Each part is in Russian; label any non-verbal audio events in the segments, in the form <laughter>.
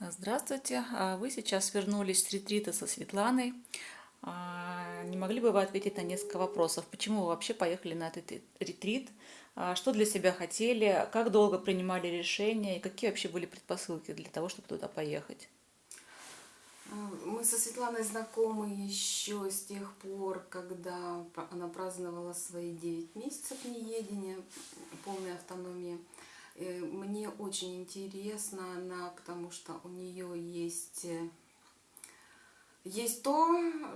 Здравствуйте! А Вы сейчас вернулись с ретрита со Светланой. А, Не могли бы вы ответить на несколько вопросов? Почему вы вообще поехали на этот ретрит? А, Что для себя хотели? Как долго принимали решения? И какие вообще были предпосылки для того, чтобы туда поехать? Мы со Светланой знакомы еще с тех пор, когда она праздновала свои 9 месяцев неедения, полной автономии. Э, Мне очень интересна она, потому что у нее есть, э, есть то,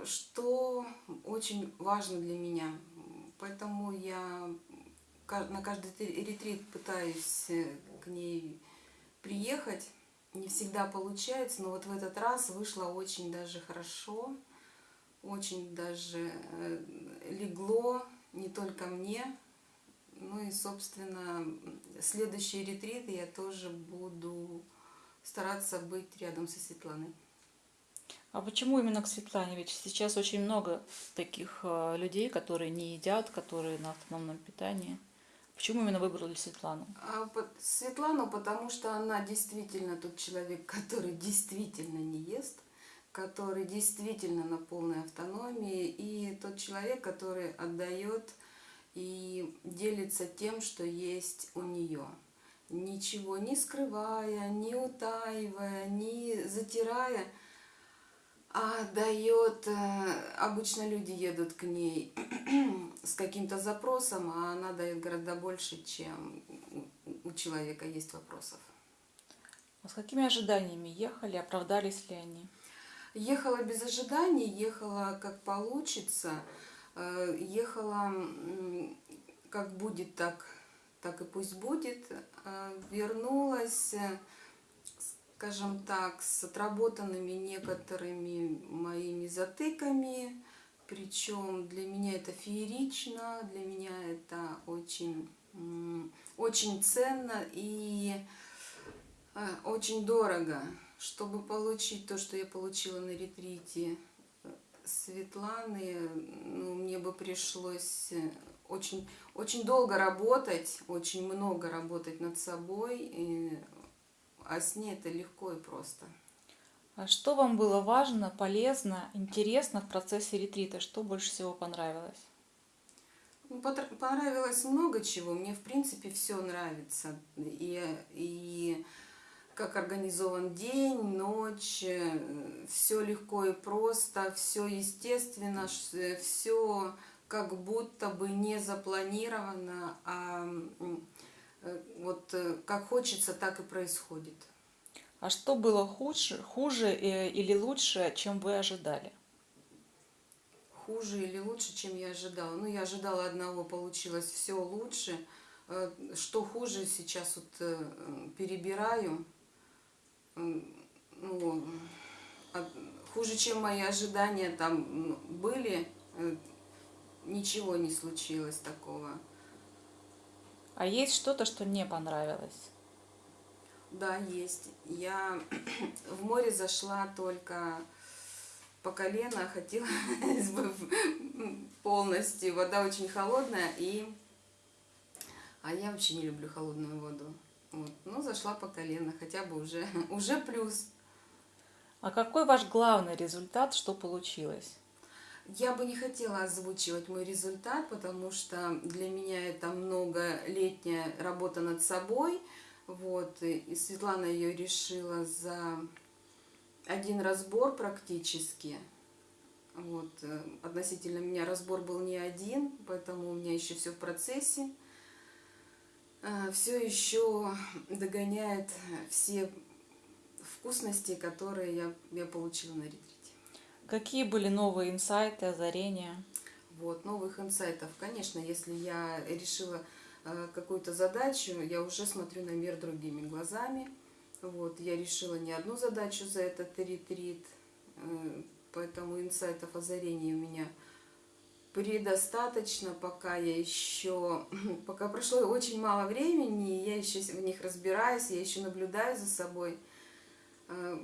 что очень важно для меня. Поэтому я на каждый ретрит пытаюсь э, к ней приехать. Не всегда получается, но вот в этот раз вышло очень даже хорошо, очень даже легло не только мне, ну и, собственно, следующие ретриты я тоже буду стараться быть рядом со Светланой. А почему именно к Светлане? Ведь сейчас очень много таких э, людей, которые не едят, которые на автономном питании. Почему именно выбрали Светлану? А Светлану, потому что она действительно тот человек, <laughs> который действительно не ест, который действительно на полной автономии, и тот человек, который отдает и делится тем, что есть у нее. Ничего не скрывая, не утаивая, не затирая, а дает, э, обычно люди едут к ней <clears throat> с каким-то запросом, а она дает гораздо больше, чем у- человека есть вопросов. А с какими ожиданиями ехали? Оправдались ли они? Ехала без ожиданий, ехала как получится, ехала м, как будет, так, так и пусть будет. Э, Вернулась, э, скажем так, с отработанными некоторыми моими затыками. Причем для меня это феерично, для меня это очень, очень ценно и э, очень дорого. Чтобы получить то, что я получила на ретрите э, Светланы, ну, мне бы пришлось э, очень, очень долго работать, очень много работать над собой, и- а с ней это легко и просто. А что вам было важно, полезно, интересно в процессе ретрита? Что больше всего понравилось? Ну, Понравилось много чего. Мне, в принципе, все нравится. И, и как организован день, ночь, все легко и просто, все естественно, все как будто бы не запланировано, а э, вот э, как хочется, так и происходит. А что было хуже, хуже э, или лучше, чем вы ожидали? хуже или лучше, чем я ожидала. Ну, я ожидала одного, получилось все лучше. Э, Что хуже, сейчас вот э, перебираю. Ну, хуже, чем мои ожидания там были, э, ничего не случилось такого. А есть что-то, что не понравилось? Да, есть. Я <clears throat> в море зашла только по колено, <laughs> хотелось бы полностью. Вода очень холодная, и... А я вообще не люблю холодную воду. Вот. Ну, зашла по колено, хотя бы уже, <laughs> уже плюс. А какой ваш главный результат, что получилось? Я бы не хотела озвучивать мой результат, потому что для меня это многолетняя работа над собой. Вот, и Светлана ее решила за один разбор практически. Вот, э, относительно меня разбор был не один, поэтому у меня еще все в процессе. Все еще догоняет все вкусности, которые я, я получила на ретрите. Какие были новые инсайты, озарения? Вот, новых инсайтов. Конечно, если я решила э, какую-то задачу, я уже смотрю на мир другими глазами. Вот, я решила не одну задачу за этот ретрит, э, поэтому инсайтов, озарений у меня предостаточно, пока я еще, <clears throat> пока прошло очень мало времени, я еще в них разбираюсь, я еще наблюдаю за собой. Э,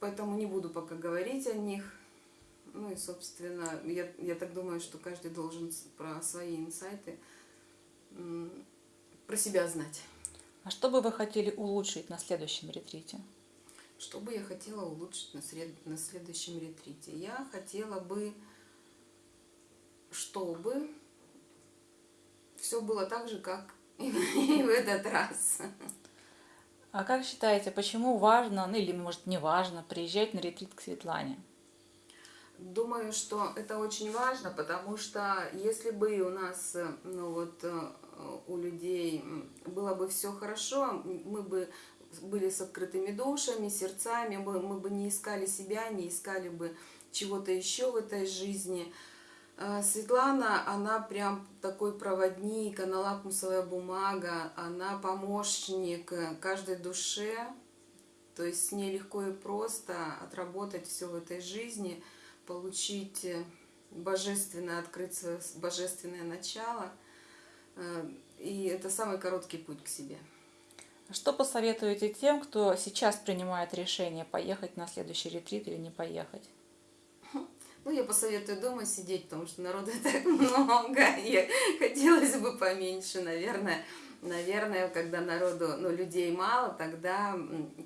Поэтому не буду пока говорить о них. Ну и, собственно, я, я так думаю, что каждый должен про свои инсайты про себя знать. А что бы вы хотели улучшить на следующем ретрите? Что бы я хотела улучшить на, сред- на следующем ретрите? Я хотела бы, чтобы все было так же, как и <laughs> в этот раз. А как считаете, почему важно, ну или может не важно, приезжать на ретрит к Светлане? Думаю, что это очень важно, потому что если бы у нас, ну вот, э, у людей было бы все хорошо, мы бы были с открытыми душами, сердцами, мы бы не искали себя, не искали бы чего-то еще в этой жизни. Э, Светлана, она прям такой проводник, она лакмусовая бумага, она помощник э, каждой душе, то есть с ней легко и просто отработать все в этой жизни, получить э, божественное, открыть свое божественное начало. Э, И это самый короткий путь к себе. Что посоветуете тем, кто сейчас принимает решение, поехать на следующий ретрит или не поехать? Ну, я посоветую дома сидеть, потому что народу <laughs> так много, и хотелось бы поменьше, наверное. Наверное, когда народу, ну, людей мало, тогда,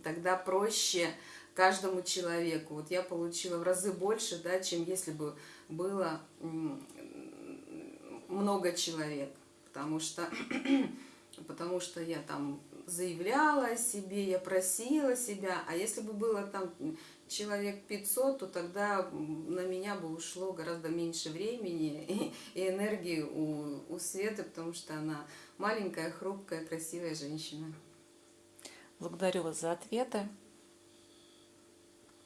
тогда проще каждому человеку. Вот я получила в разы больше, да, чем если бы было много человек, потому что, <clears throat> потому что я там заявляла о себе, я просила себя, а если бы было там человек 500, то тогда на меня бы ушло гораздо меньше времени и, <laughs> и энергии у, у Светы, потому что она маленькая, хрупкая, красивая женщина. Благодарю вас за ответы.